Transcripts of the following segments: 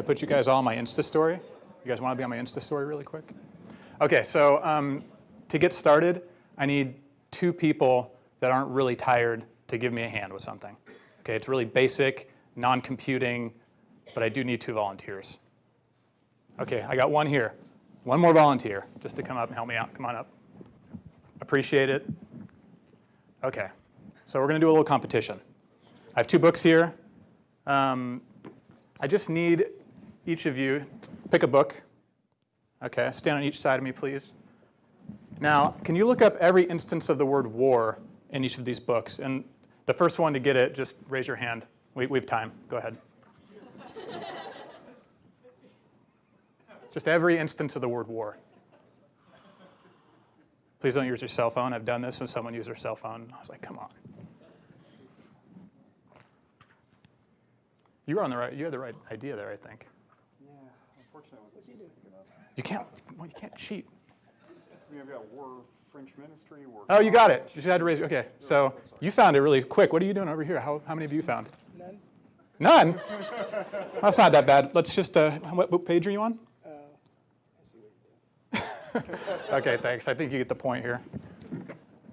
Should I put you guys all on my Insta story? You guys want to be on my Insta story really quick? Okay, so um, to get started, I need two people that aren't really tired to give me a hand with something. Okay, it's really basic, non-computing, but I do need two volunteers. Okay, I got one here. One more volunteer just to come up and help me out. Come on up. Appreciate it. Okay, so we're going to do a little competition. I have two books here. Um, I just need each of you pick a book. Okay, stand on each side of me, please. Now, can you look up every instance of the word war in each of these books? And the first one to get it, just raise your hand. We, we have time. Go ahead. just every instance of the word war. Please don't use your cell phone. I've done this and someone used their cell phone. I was like, come on. You were on the right, you had the right idea there, I think. Yeah, wasn't thinking of. You can't, well, you can't cheat. I mean, I've got war, French ministry, war. Oh, you got it. You just had to raise, okay. So you found it really quick. What are you doing over here? How, how many of you found? None? None? That's not that bad. Let's just, uh, what, what page are you on? Uh, I see what you're doing. Okay, thanks. I think you get the point here.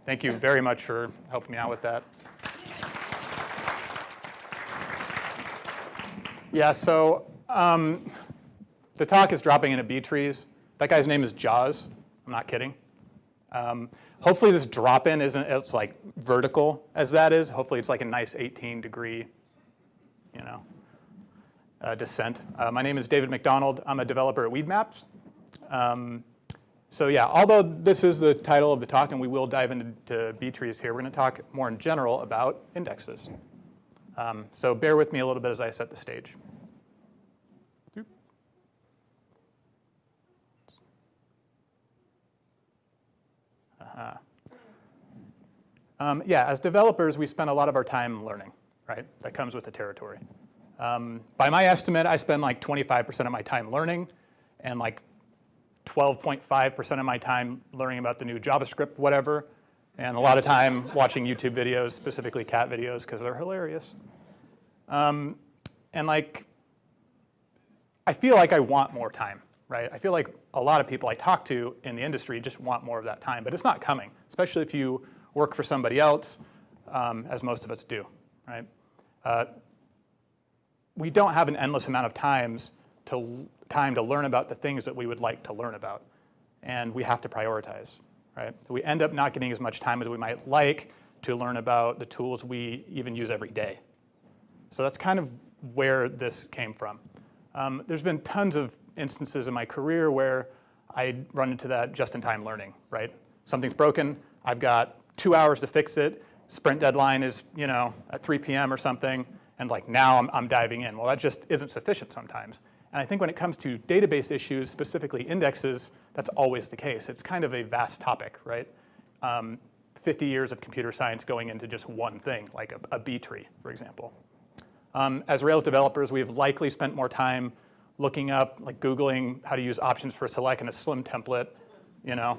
Thank you very much for helping me out with that. Yeah, so um, the talk is dropping into B-trees. That guy's name is Jaws. I'm not kidding. Um, hopefully this drop-in isn't as like vertical as that is. Hopefully it's like a nice 18 degree, you know, uh, descent. Uh, my name is David McDonald. I'm a developer at Weedmaps. Um, so yeah, although this is the title of the talk and we will dive into B-trees here, we're going to talk more in general about indexes. Um, so bear with me a little bit as I set the stage. Uh, um, yeah, as developers, we spend a lot of our time learning, right? That comes with the territory. Um, by my estimate, I spend like 25% of my time learning and like 12.5% of my time learning about the new JavaScript, whatever, and a lot of time watching YouTube videos, specifically cat videos, because they're hilarious. Um, and like, I feel like I want more time, right? I feel like a lot of people I talk to in the industry just want more of that time, but it's not coming, especially if you work for somebody else, um, as most of us do, right? Uh, we don't have an endless amount of times to time to learn about the things that we would like to learn about, and we have to prioritize, right? We end up not getting as much time as we might like to learn about the tools we even use every day. So that's kind of where this came from. Um, there's been tons of instances in my career where I run into that just-in-time learning, right? Something's broken, I've got two hours to fix it, sprint deadline is, you know, at 3 p.m. or something, and like now I'm, I'm diving in. Well, that just isn't sufficient sometimes. And I think when it comes to database issues, specifically indexes, that's always the case. It's kind of a vast topic, right? Um, 50 years of computer science going into just one thing, like a, a B tree, for example. Um, as Rails developers, we've likely spent more time looking up, like Googling how to use options for select in a slim template, you know,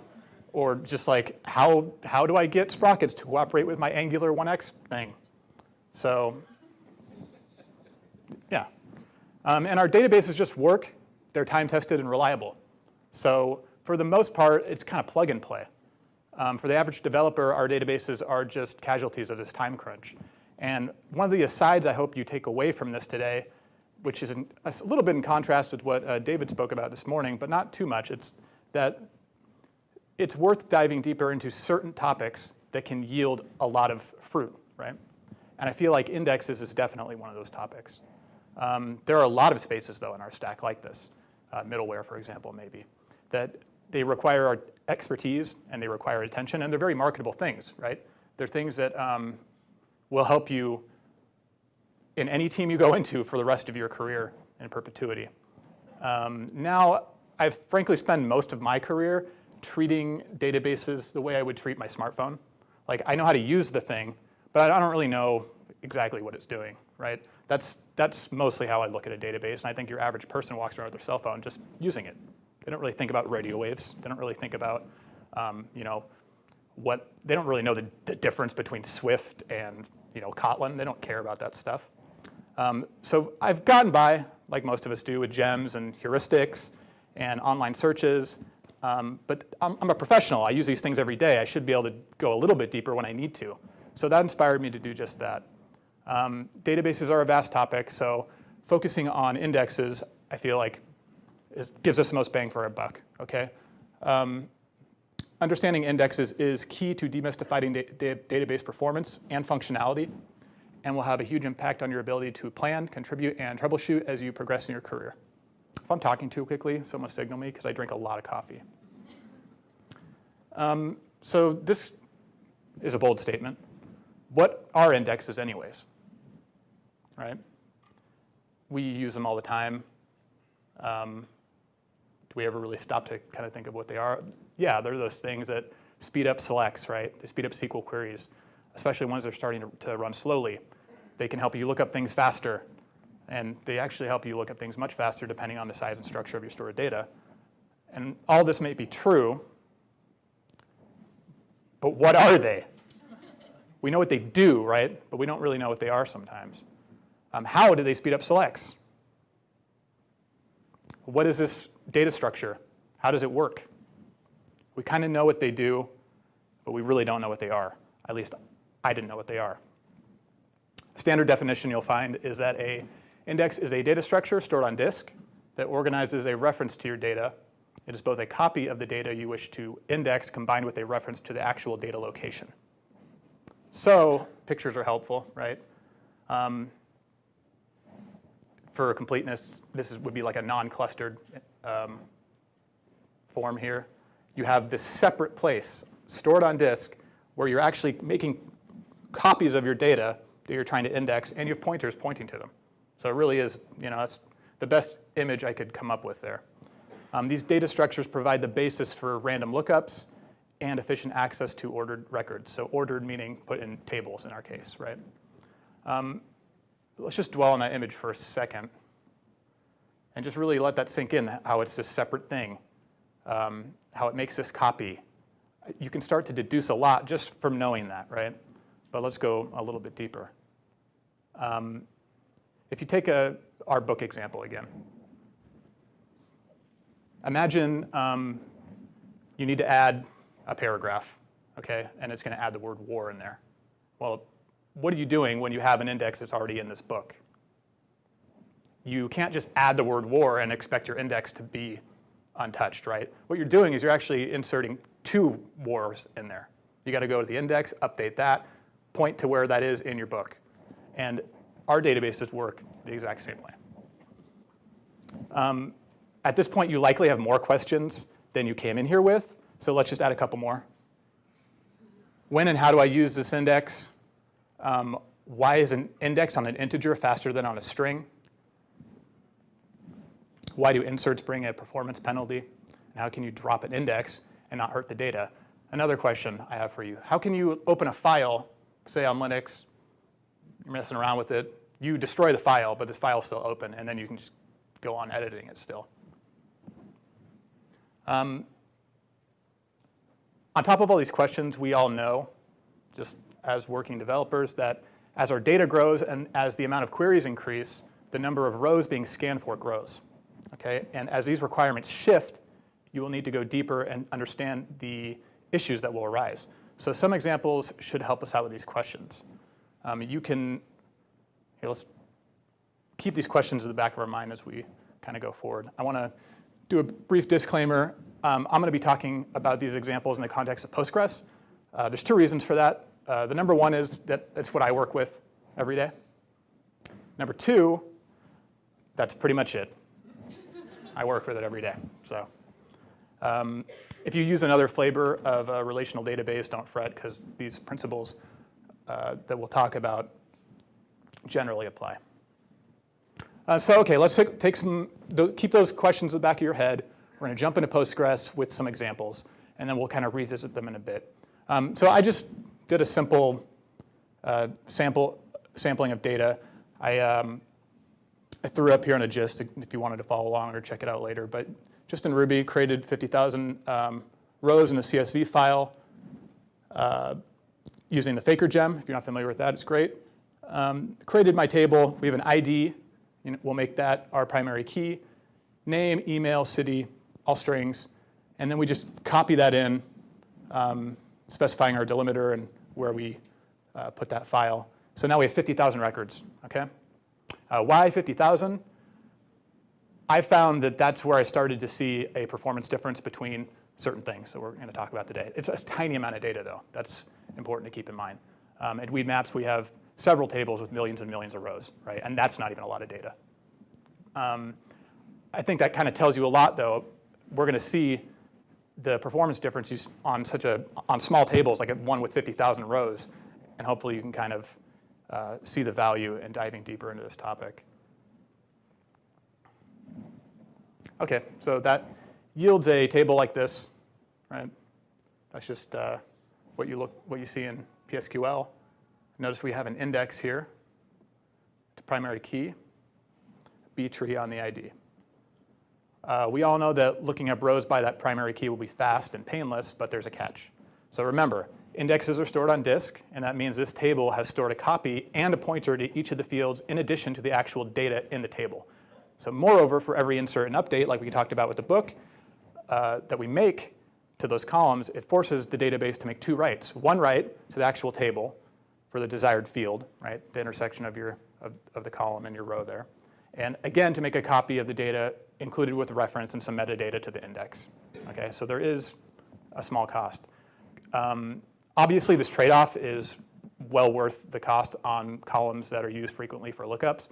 or just like how, how do I get sprockets to cooperate with my Angular 1x thing? So yeah. Um, and our databases just work. They're time tested and reliable. So for the most part, it's kind of plug and play. Um, for the average developer, our databases are just casualties of this time crunch. And one of the asides I hope you take away from this today, which is a little bit in contrast with what uh, David spoke about this morning, but not too much, it's that it's worth diving deeper into certain topics that can yield a lot of fruit, right? And I feel like indexes is definitely one of those topics. Um, there are a lot of spaces, though, in our stack like this, uh, middleware, for example, maybe, that they require our expertise and they require attention, and they're very marketable things, right? They're things that um, will help you in any team you go into for the rest of your career in perpetuity. Um, now, I've frankly spent most of my career treating databases the way I would treat my smartphone. Like, I know how to use the thing, but I don't really know exactly what it's doing, right? That's, that's mostly how I look at a database, and I think your average person walks around with their cell phone just using it. They don't really think about radio waves. They don't really think about, um, you know, what, they don't really know the, the difference between Swift and, you know, Kotlin. They don't care about that stuff. Um, so I've gotten by, like most of us do, with gems and heuristics and online searches. Um, but I'm, I'm a professional. I use these things every day. I should be able to go a little bit deeper when I need to. So that inspired me to do just that. Um, databases are a vast topic, so focusing on indexes, I feel like, is, gives us the most bang for our buck, okay? Um, understanding indexes is key to demystifying da da database performance and functionality, and will have a huge impact on your ability to plan, contribute, and troubleshoot as you progress in your career. If I'm talking too quickly, someone signal me because I drink a lot of coffee. Um, so this is a bold statement. What are indexes anyways? Right? We use them all the time. Um, do we ever really stop to kind of think of what they are? Yeah, they're those things that speed up selects, right? They speed up SQL queries, especially ones that are starting to, to run slowly. They can help you look up things faster, and they actually help you look up things much faster depending on the size and structure of your stored data. And all this may be true, but what are they? We know what they do, right? But we don't really know what they are sometimes. Um, how do they speed up selects? What is this data structure? How does it work? We kind of know what they do, but we really don't know what they are. At least I didn't know what they are. Standard definition you'll find is that a index is a data structure stored on disk that organizes a reference to your data. It is both a copy of the data you wish to index combined with a reference to the actual data location. So pictures are helpful, right? Um, for completeness, this is, would be like a non-clustered um, form here. You have this separate place stored on disk where you're actually making copies of your data that you're trying to index, and you have pointers pointing to them. So it really is, you know, the best image I could come up with there. Um, these data structures provide the basis for random lookups and efficient access to ordered records. So ordered meaning put in tables in our case, right? Um, let's just dwell on that image for a second and just really let that sink in, how it's this separate thing, um, how it makes this copy. You can start to deduce a lot just from knowing that, right? But let's go a little bit deeper. Um, if you take a, our book example again, imagine um, you need to add a paragraph, okay, and it's going to add the word war in there. Well, what are you doing when you have an index that's already in this book? You can't just add the word war and expect your index to be untouched, right? What you're doing is you're actually inserting two wars in there. You got to go to the index, update that, point to where that is in your book. And our databases work the exact same way. Um, at this point, you likely have more questions than you came in here with, so let's just add a couple more. When and how do I use this index? Um, why is an index on an integer faster than on a string? Why do inserts bring a performance penalty? And how can you drop an index and not hurt the data? Another question I have for you. How can you open a file, say on Linux, you're messing around with it, you destroy the file, but this file is still open, and then you can just go on editing it still. Um, on top of all these questions, we all know, just as working developers, that as our data grows and as the amount of queries increase, the number of rows being scanned for grows. Okay? And as these requirements shift, you will need to go deeper and understand the issues that will arise. So some examples should help us out with these questions. Um, you can, here, let's keep these questions in the back of our mind as we kind of go forward. I want to do a brief disclaimer. Um, I'm going to be talking about these examples in the context of Postgres. Uh, there's two reasons for that. Uh, the number one is that that's what I work with every day. Number two, that's pretty much it. I work with it every day. So um, if you use another flavor of a relational database, don't fret, because these principles uh, that we'll talk about generally apply. Uh, so okay, let's take, take some, keep those questions in the back of your head. We're to jump into Postgres with some examples, and then we'll kind of revisit them in a bit. Um, so I just did a simple uh, sample sampling of data. I, um, I threw up here in a gist if you wanted to follow along or check it out later. But just in Ruby, created 50,000 um, rows in a CSV file uh, using the Faker gem. If you're not familiar with that, it's great. um, created my table. We have an ID. You know, we'll make that our primary key. Name, email, city, all strings. And then we just copy that in, um, specifying our delimiter and where we uh, put that file. So now we have 50,000 records, okay? Uh, why 50,000? I found that that's where I started to see a performance difference between certain things that we're going to talk about today. It's a tiny amount of data, though. That's important to keep in mind. Um, at Weedmaps, we have several tables with millions and millions of rows, right? And that's not even a lot of data. Um, I think that kind of tells you a lot, though. We're going to see the performance differences on such a on small tables, like one with 50,000 rows, and hopefully you can kind of uh, see the value in diving deeper into this topic. Okay, so that yields a table like this, right? That's just uh, what you look what you see in PSQL. Notice we have an index here to primary key, B tree on the ID. Uh, we all know that looking up rows by that primary key will be fast and painless, but there's a catch. So remember, indexes are stored on disk, and that means this table has stored a copy and a pointer to each of the fields in addition to the actual data in the table. So moreover, for every insert and update, like we talked about with the book, uh, that we make to those columns, it forces the database to make two writes. One write to the actual table for the desired field, right, the intersection of, your, of, of the column and your row there. And again, to make a copy of the data included with reference and some metadata to the index. Okay, so there is a small cost. Um, obviously, this trade-off is well worth the cost on columns that are used frequently for lookups.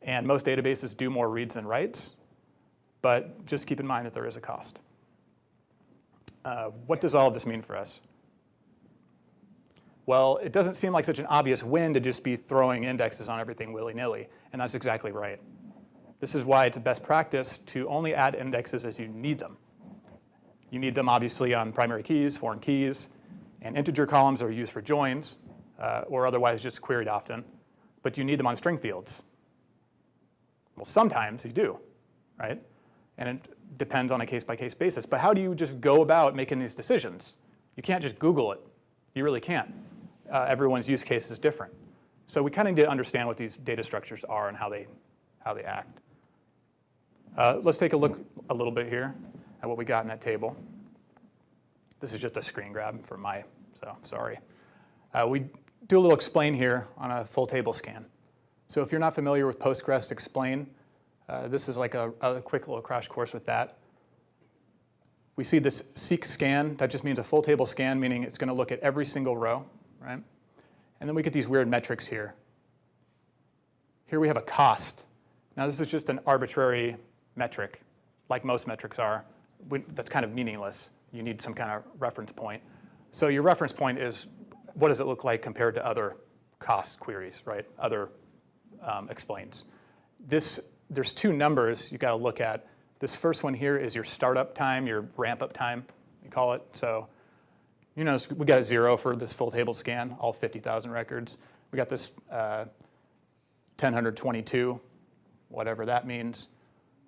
And most databases do more reads than writes, but just keep in mind that there is a cost. Uh, what does all of this mean for us? Well, it doesn't seem like such an obvious win to just be throwing indexes on everything willy-nilly, and that's exactly right. This is why it's a best practice to only add indexes as you need them. You need them obviously on primary keys, foreign keys, and integer columns are used for joins, uh, or otherwise just queried often, but you need them on string fields. Well, sometimes you do, right? And it depends on a case-by-case -case basis. But how do you just go about making these decisions? You can't just Google it. You really can't. Uh, everyone's use case is different. So we kind of need to understand what these data structures are and how they, how they act. Uh, let's take a look a little bit here at what we got in that table. This is just a screen grab for my, so sorry. Uh, we do a little explain here on a full table scan. So if you're not familiar with Postgres explain, uh, this is like a, a, quick little crash course with that. We see this seq scan. That just means a full table scan, meaning it's going to look at every single row, right? And then we get these weird metrics here. Here we have a cost. Now this is just an arbitrary metric, like most metrics are. We, that's kind of meaningless. You need some kind of reference point. So your reference point is what does it look like compared to other cost queries, right? Other um, explains. This, there's two numbers you got to look at. This first one here is your startup time, your ramp up time, we call it. So you notice we got a zero for this full table scan, all 50,000 records. We got this uh, 1022, whatever that means.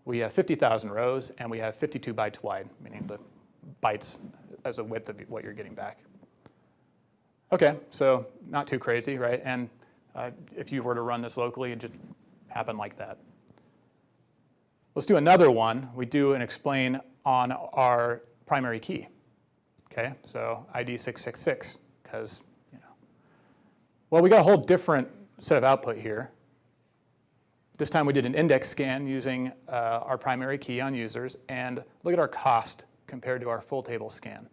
We have 50,000 rows and we have 52 bytes wide, meaning the bytes as a width of what you're getting back. Okay, so not too crazy, right? And uh, if you were to run this locally, it just happened like that. Let's do another one. We do an explain on our primary key. Okay, so ID 666, because, you know. Well, we got a whole different set of output here. This time we did an index scan using uh, our primary key on users, and look at our cost compared to our full table scan.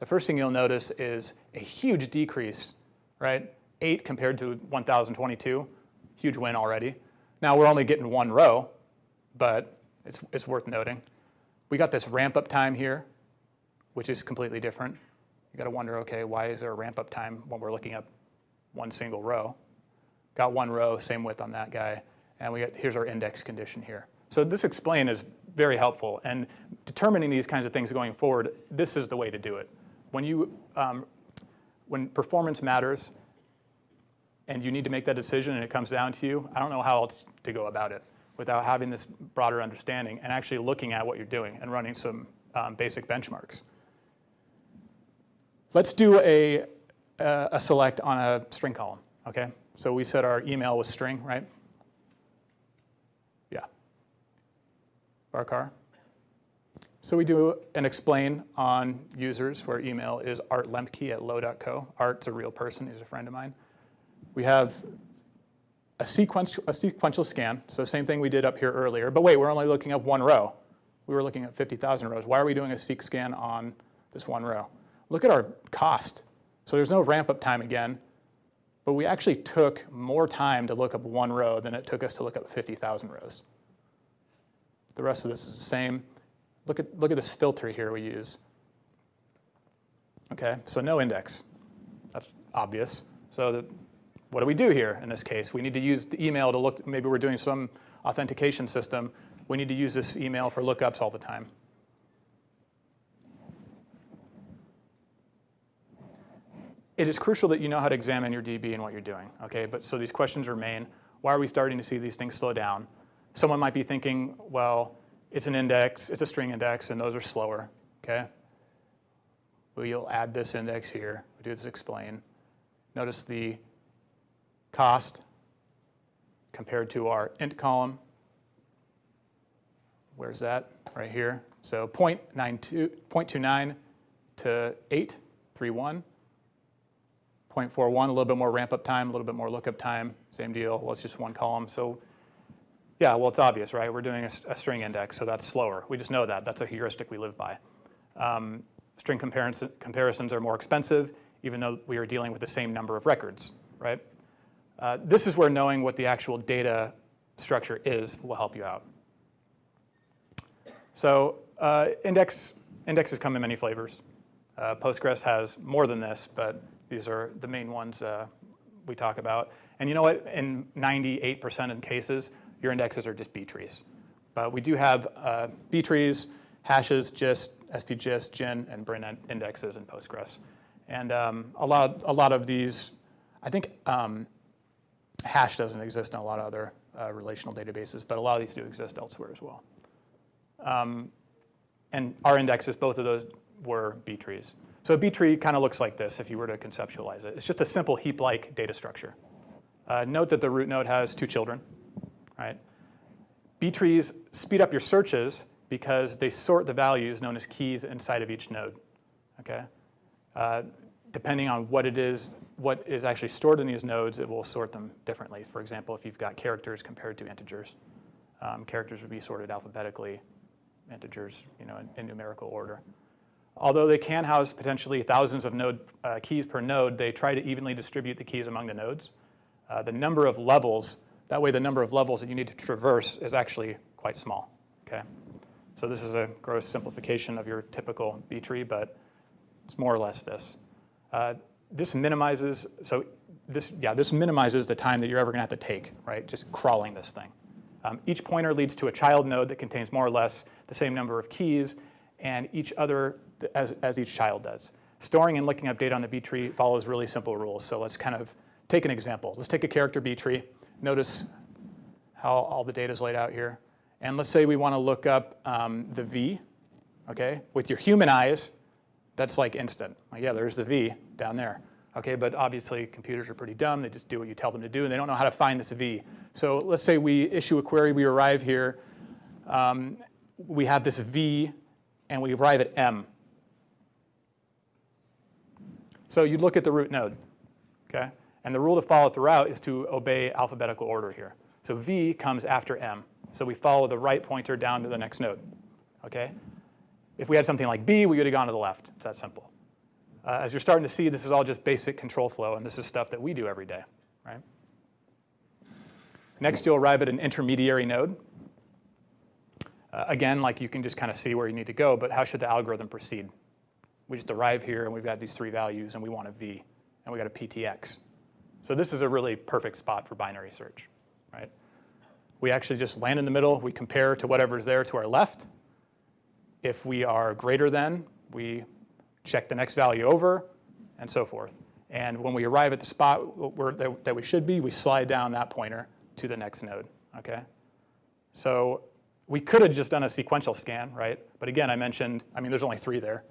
The first thing you'll notice is a huge decrease, right? 8 compared to 1022, huge win already. Now we're only getting one row, but it's, it's worth noting. We got this ramp up time here, which is completely different. You gotta wonder, okay, why is there a ramp up time when we're looking at one single row? Got one row, same width on that guy, and we got, here's our index condition here. So this explain is very helpful, and determining these kinds of things going forward, this is the way to do it. When you, um, when performance matters, and you need to make that decision and it comes down to you, I don't know how else to go about it without having this broader understanding and actually looking at what you're doing and running some um, basic benchmarks. Let's do a, a select on a string column, okay? So we said our email was string, right? Yeah. Varchar. So we do an explain on users where email is Art Lemke at low.co. Art's a real person, he's a friend of mine. We have a, sequence, a sequential scan, so same thing we did up here earlier, but wait, we're only looking up one row. We were looking at 50,000 rows. Why are we doing a seq scan on this one row? Look at our cost. So there's no ramp up time again, but we actually took more time to look up one row than it took us to look up 50,000 rows. The rest of this is the same. Look at, look at this filter here we use. Okay, so no index. That's obvious. So the, what do we do here in this case? We need to use the email to look, maybe we're doing some authentication system. We need to use this email for lookups all the time. It is crucial that you know how to examine your DB and what you're doing, okay? But so these questions remain. Why are we starting to see these things slow down? Someone might be thinking, well, it's an index, it's a string index, and those are slower, okay? We'll add this index here, we do this explain. Notice the cost compared to our int column. Where's that? Right here. So 0.92, 0.29 to 831. 0.41, a little bit more ramp up time, a little bit more lookup time, same deal. Well, it's just one column. So yeah, well, it's obvious, right? We're doing a, a string index, so that's slower. We just know that. That's a heuristic we live by. Um, string comparison, comparisons are more expensive, even though we are dealing with the same number of records, right? Uh, this is where knowing what the actual data structure is will help you out. So uh, index, indexes come in many flavors. Uh, Postgres has more than this, but these are the main ones uh, we talk about. And you know what? In 98% of cases, your indexes are just B trees. But we do have uh, B trees, hashes, gist, SPGIST, GIN, and BRIN indexes in Postgres. And um, a, lot, a lot of these, I think um, hash doesn't exist in a lot of other uh, relational databases, but a lot of these do exist elsewhere as well. Um, and our indexes, both of those were B trees. So a B tree kind of looks like this if you were to conceptualize it. It's just a simple heap-like data structure. Uh, note that the root node has two children, right? B trees speed up your searches because they sort the values known as keys inside of each node, okay? Uh, depending on what it is, what is actually stored in these nodes, it will sort them differently. For example, if you've got characters compared to integers, um, characters would be sorted alphabetically, integers, you know, in, in numerical order. Although they can house potentially thousands of node uh, keys per node, they try to evenly distribute the keys among the nodes. Uh, the number of levels, that way the number of levels that you need to traverse is actually quite small, okay? So this is a gross simplification of your typical B tree, but it's more or less this. Uh, this minimizes, so this, yeah, this minimizes the time that you're ever gonna have to take, right? Just crawling this thing. Um, each pointer leads to a child node that contains more or less the same number of keys, and each other as, as each child does. Storing and looking up data on the B tree follows really simple rules. So let's kind of take an example. Let's take a character B tree. Notice how all the data is laid out here. And let's say we want to look up um, the V, okay? With your human eyes, that's like instant. Like, yeah, there's the V down there. Okay, but obviously computers are pretty dumb. They just do what you tell them to do, and they don't know how to find this V. So let's say we issue a query, we arrive here, um, we have this V, and we arrive at M. So you'd look at the root node, okay? And the rule to follow throughout is to obey alphabetical order here. So V comes after M. So we follow the right pointer down to the next node, okay? If we had something like B, we would have gone to the left. It's that simple. Uh, as you're starting to see, this is all just basic control flow, and this is stuff that we do every day, right? Next, you'll arrive at an intermediary node. Uh, again, like you can just kind of see where you need to go, but how should the algorithm proceed? We just arrive here, and we've got these three values, and we want a V, and we got a PTX. So this is a really perfect spot for binary search, right? We actually just land in the middle. We compare to whatever's there to our left. If we are greater than, we check the next value over, and so forth. And when we arrive at the spot where, that, that we should be, we slide down that pointer to the next node, okay? So we could have just done a sequential scan, right? But again, I mentioned, I mean, there's only three there.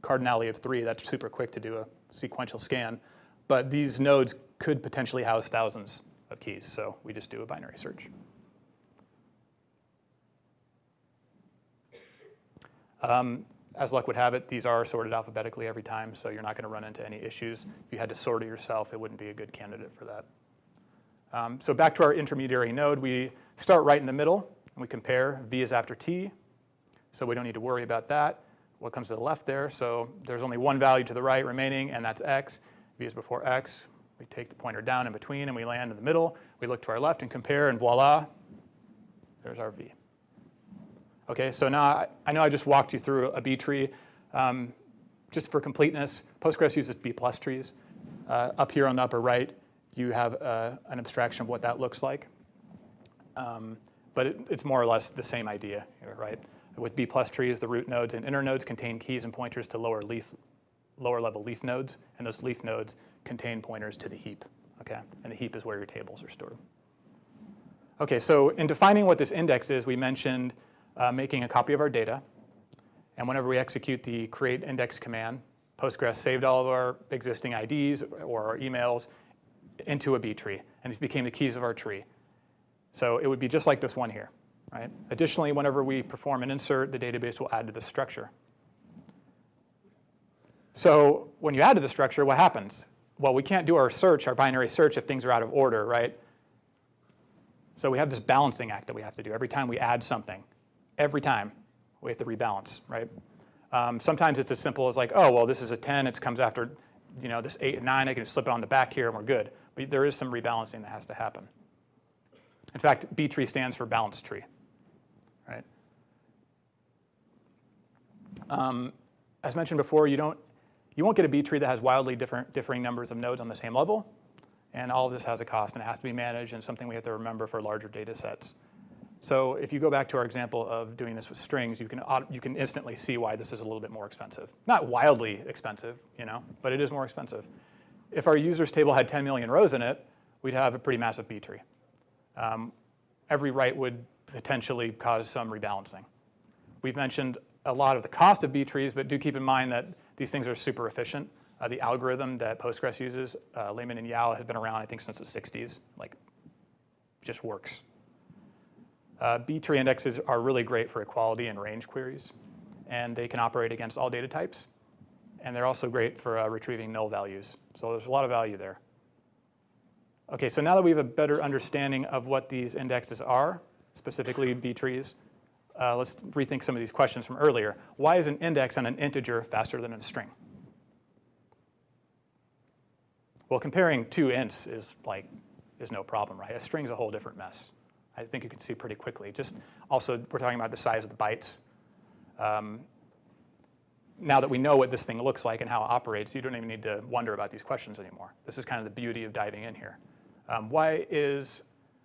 Cardinality of three, that's super quick to do a sequential scan. But these nodes could potentially house thousands of keys. So we just do a binary search. Um, as luck would have it, these are sorted alphabetically every time, so you're not going to run into any issues. If you had to sort it yourself, it wouldn't be a good candidate for that. Um, so back to our intermediary node, we start right in the middle, and we compare. V is after T, so we don't need to worry about that. What comes to the left there? So there's only one value to the right remaining, and that's X. V is before X. We take the pointer down in between, and we land in the middle. We look to our left and compare, and voila, there's our V. Okay, so now I, I know I just walked you through a B tree. Um, just for completeness, Postgres uses B plus trees. Uh, up here on the upper right, you have uh, an abstraction of what that looks like. Um, but it, it's more or less the same idea, right? With B plus trees, the root nodes and inner nodes contain keys and pointers to lower leaf, lower level leaf nodes, and those leaf nodes contain pointers to the heap, okay? And the heap is where your tables are stored. Okay, so in defining what this index is, we mentioned uh, making a copy of our data. And whenever we execute the create index command, Postgres saved all of our existing IDs or our emails into a B tree. And these became the keys of our tree. So it would be just like this one here. Right? Additionally, whenever we perform an insert, the database will add to the structure. So when you add to the structure, what happens? Well, we can't do our search, our binary search, if things are out of order, right? So we have this balancing act that we have to do every time we add something every time we have to rebalance, right? Um, sometimes it's as simple as like, oh, well, this is a 10, it comes after you know, this 8 and 9, I can slip it on the back here and we're good. But there is some rebalancing that has to happen. In fact, B tree stands for balanced tree, right? Um, as mentioned before, you, don't, you won't get a B tree that has wildly different, differing numbers of nodes on the same level. And all of this has a cost and it has to be managed and something we have to remember for larger data sets. So if you go back to our example of doing this with strings, you can, you can instantly see why this is a little bit more expensive. Not wildly expensive, you know, but it is more expensive. If our users table had 10 million rows in it, we'd have a pretty massive B tree. Um, every write would potentially cause some rebalancing. We've mentioned a lot of the cost of B trees, but do keep in mind that these things are super efficient. Uh, the algorithm that Postgres uses, uh, Lehman and Yao, has been around, I think, since the 60s. Like, just works. Uh, B-tree indexes are really great for equality and range queries, and they can operate against all data types. And they're also great for uh, retrieving null values. So there's a lot of value there. Okay, so now that we have a better understanding of what these indexes are, specifically B-trees, uh, let's rethink some of these questions from earlier. Why is an index on an integer faster than a string? Well, comparing two ints is like is no problem, right? A string's a whole different mess. I think you can see pretty quickly. Just also, we're talking about the size of the bytes. Um, now that we know what this thing looks like and how it operates, you don't even need to wonder about these questions anymore. This is kind of the beauty of diving in here. Um, why, is,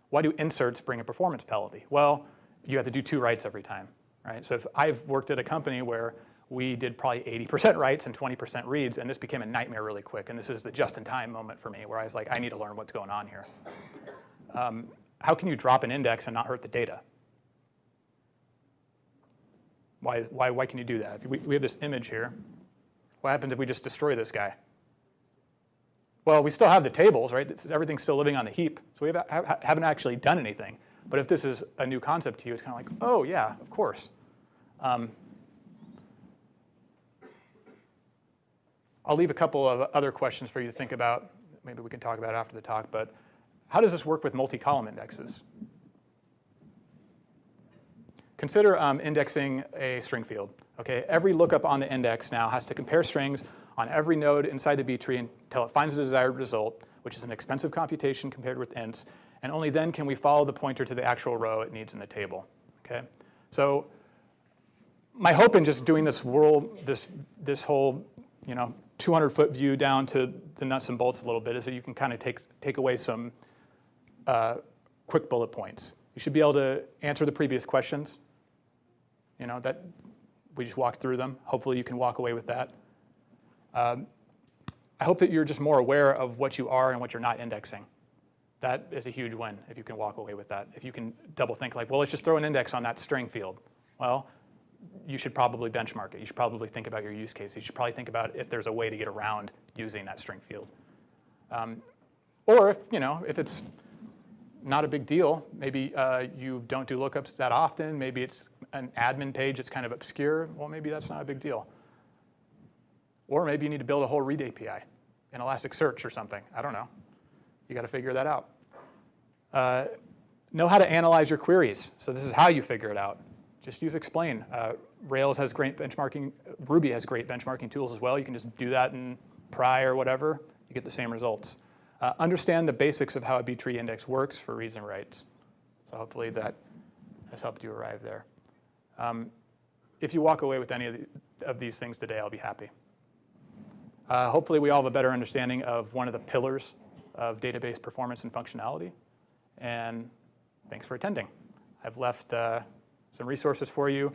why do inserts bring a performance penalty? Well, you have to do two writes every time, right? So if I've worked at a company where we did probably 80% writes and 20% reads, and this became a nightmare really quick. And this is the just-in-time moment for me, where I was like, I need to learn what's going on here. Um, how can you drop an index and not hurt the data? Why, why, why can you do that? We, we have this image here. What happens if we just destroy this guy? Well, we still have the tables, right? everything's still living on the heap, so we have, haven't actually done anything. But if this is a new concept to you, it's kind of like, oh, yeah, of course. Um, I'll leave a couple of other questions for you to think about. Maybe we can talk about after the talk, but how does this work with multi-column indexes? Consider um, indexing a string field. Okay, every lookup on the index now has to compare strings on every node inside the B tree until it finds the desired result, which is an expensive computation compared with ints, and only then can we follow the pointer to the actual row it needs in the table. Okay, so my hope in just doing this world, this this whole, you know, 200 foot view down to the nuts and bolts a little bit is that you can kind of take take away some uh, quick bullet points. You should be able to answer the previous questions. You know, that we just walked through them. Hopefully you can walk away with that. Um, I hope that you're just more aware of what you are and what you're not indexing. That is a huge win if you can walk away with that. If you can double think like, well, let's just throw an index on that string field. Well, you should probably benchmark it. You should probably think about your use case. You should probably think about if there's a way to get around using that string field. Um, Or if, you know, if it's not a big deal, maybe uh, you don't do lookups that often, maybe it's an admin page that's kind of obscure, well, maybe that's not a big deal. Or maybe you need to build a whole read API in Elasticsearch or something. I don't know. You got to figure that out. Uh, know how to analyze your queries. So this is how you figure it out. Just use explain. Uh, Rails has great benchmarking. Ruby has great benchmarking tools as well. You can just do that in pry or whatever. You get the same results. Uh, understand the basics of how a B-tree index works for reads and writes. So hopefully that has helped you arrive there. Um, if you walk away with any of, the, of these things today, I'll be happy. Uh, hopefully we all have a better understanding of one of the pillars of database performance and functionality. And thanks for attending. I've left uh, some resources for you.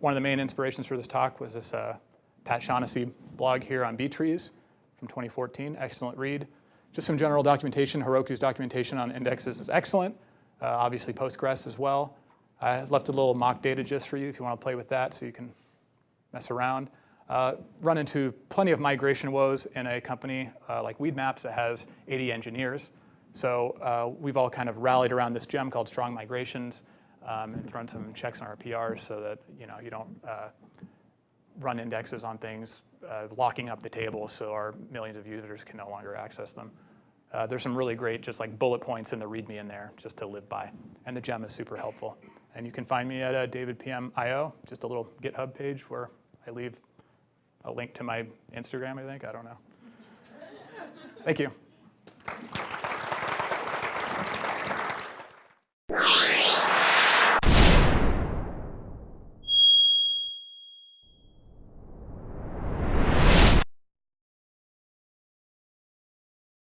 One of the main inspirations for this talk was this uh, Pat Shaughnessy blog here on B-trees from 2014, excellent read. Just some general documentation. Heroku's documentation on indexes is excellent. Uh, obviously Postgres as well. I left a little mock data gist for you if you want to play with that so you can mess around. Uh, run into plenty of migration woes in a company uh, like Weedmaps that has 80 engineers. So uh, we've all kind of rallied around this gem called strong migrations um, and thrown some checks on our PRs so that you know you don't uh, run indexes on things, uh, locking up the table so our millions of users can no longer access them. Uh, there's some really great just like bullet points in the README in there just to live by. And the gem is super helpful. And you can find me at uh, davidpm.io, just a little GitHub page where I leave a link to my Instagram, I think. I don't know. Thank you.